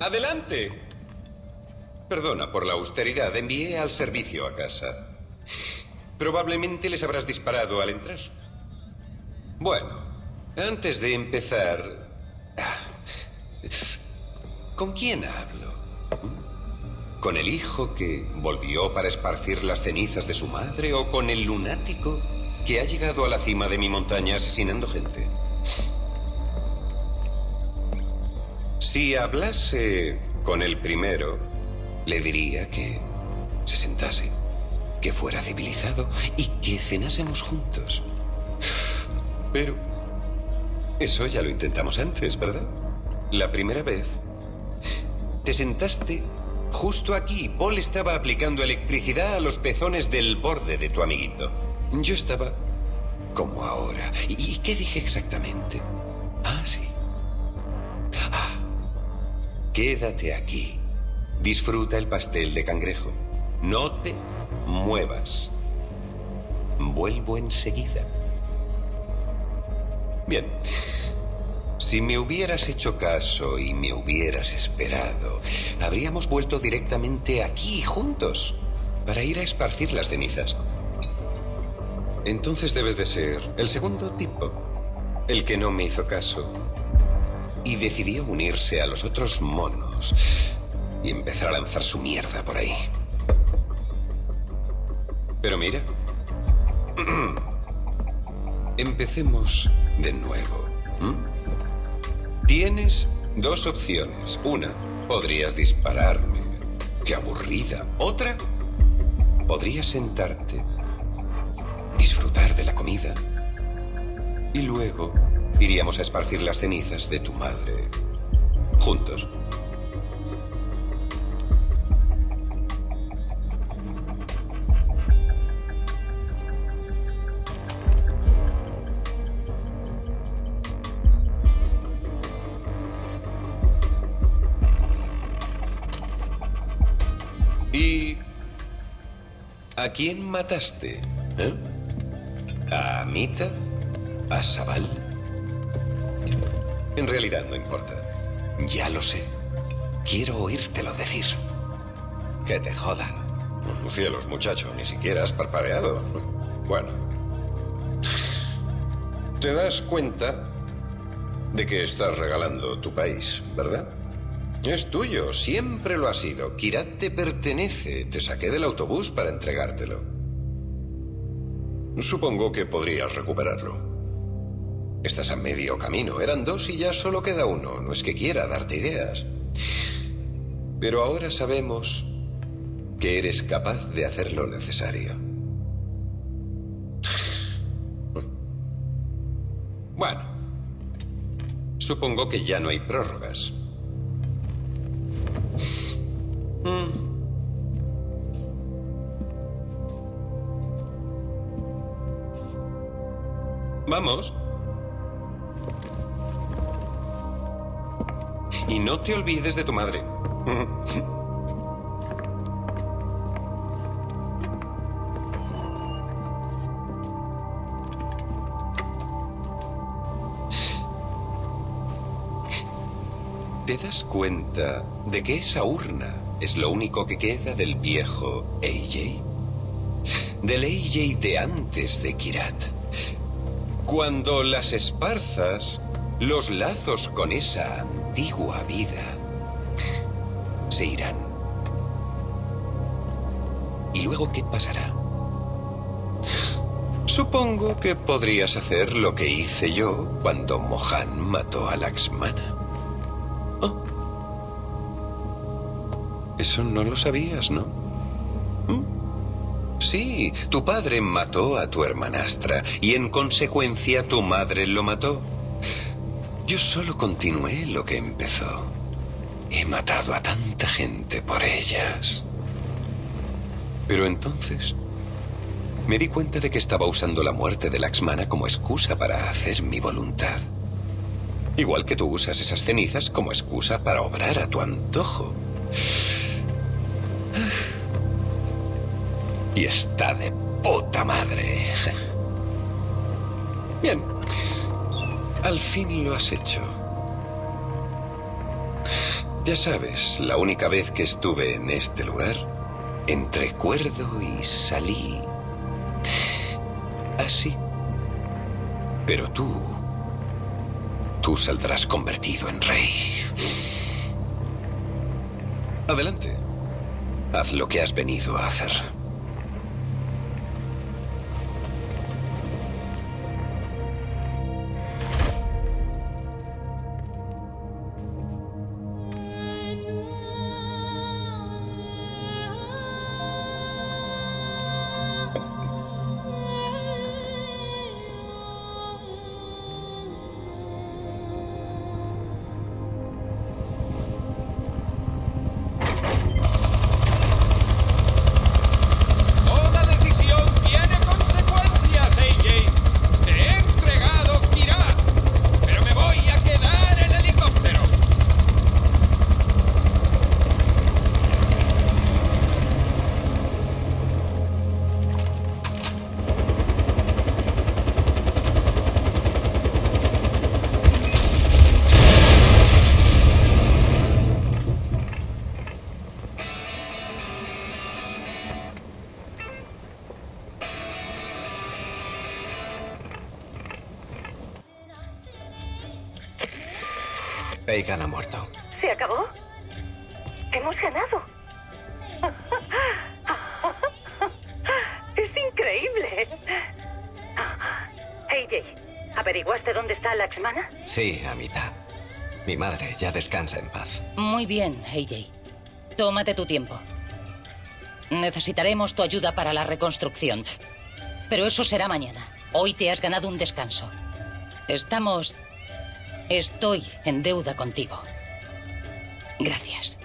Adelante. Perdona por la austeridad. Envié al servicio a casa. Probablemente les habrás disparado al entrar. Bueno, antes de empezar... ¿Con quién hablo? ¿Con el hijo que volvió para esparcir las cenizas de su madre o con el lunático que ha llegado a la cima de mi montaña asesinando gente? Si hablase con el primero, le diría que se sentase, que fuera civilizado y que cenásemos juntos. Pero eso ya lo intentamos antes, ¿verdad? La primera vez te sentaste justo aquí. Paul estaba aplicando electricidad a los pezones del borde de tu amiguito. Yo estaba como ahora. ¿Y qué dije exactamente? Ah, sí. Quédate aquí. Disfruta el pastel de cangrejo. No te muevas. Vuelvo enseguida. Bien. Si me hubieras hecho caso y me hubieras esperado, habríamos vuelto directamente aquí juntos para ir a esparcir las cenizas. Entonces debes de ser el segundo tipo, el que no me hizo caso y decidió unirse a los otros monos y empezar a lanzar su mierda por ahí. Pero mira, empecemos de nuevo. Tienes dos opciones. Una, podrías dispararme. Qué aburrida. Otra, podrías sentarte, disfrutar de la comida y luego Iríamos a esparcir las cenizas de tu madre. Juntos. ¿Y a quién mataste? ¿Eh? ¿A Amita? ¿A Sabal? En realidad no importa. Ya lo sé. Quiero oírtelo decir. Que te jodan. Cielos, muchacho, ni siquiera has parpadeado. Bueno. Te das cuenta de que estás regalando tu país, ¿verdad? Es tuyo, siempre lo ha sido. Kirat te pertenece. Te saqué del autobús para entregártelo. Supongo que podrías recuperarlo. Estás a medio camino. Eran dos y ya solo queda uno. No es que quiera darte ideas. Pero ahora sabemos que eres capaz de hacer lo necesario. Bueno, supongo que ya no hay prórrogas. Mm. Vamos. Y no te olvides de tu madre. ¿Te das cuenta de que esa urna es lo único que queda del viejo AJ? Del AJ de antes de Kirat. Cuando las esparzas, los lazos con esa antigua vida se irán. ¿Y luego qué pasará? Supongo que podrías hacer lo que hice yo cuando Mohan mató a Laxmana. Oh. Eso no lo sabías, ¿no? Sí, tu padre mató a tu hermanastra y en consecuencia tu madre lo mató. Yo solo continué lo que empezó. He matado a tanta gente por ellas. Pero entonces me di cuenta de que estaba usando la muerte de Laxmana como excusa para hacer mi voluntad. Igual que tú usas esas cenizas como excusa para obrar a tu antojo. Y está de puta madre. Bien. Al fin lo has hecho. Ya sabes, la única vez que estuve en este lugar, entré cuerdo y salí así. Pero tú, tú saldrás convertido en rey. Adelante. Haz lo que has venido a hacer. Bacon ha muerto. ¿Se acabó? Hemos ganado. Es increíble. AJ, ¿averiguaste dónde está Laxmana? Sí, Amita. Mi madre ya descansa en paz. Muy bien, AJ. Tómate tu tiempo. Necesitaremos tu ayuda para la reconstrucción. Pero eso será mañana. Hoy te has ganado un descanso. Estamos... Estoy en deuda contigo. Gracias.